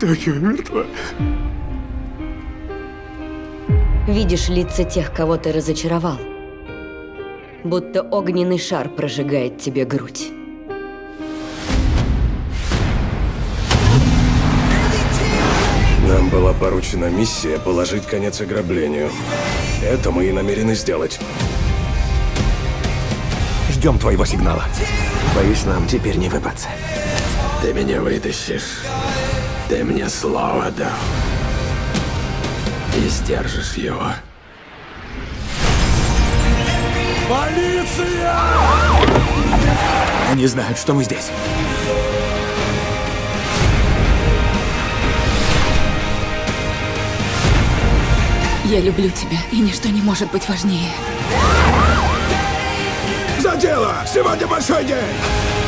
Токио мертва. Видишь лица тех, кого ты разочаровал. Будто огненный шар прожигает тебе грудь. Нам была поручена миссия положить конец ограблению. Это мы и намерены сделать. Ждем твоего сигнала. Боюсь, нам теперь не выбраться. Ты меня вытащишь. Ты мне слово дал. И сдержишь его. Они знают, что мы здесь. Я люблю тебя, и ничто не может быть важнее. За дело! Сегодня большой день!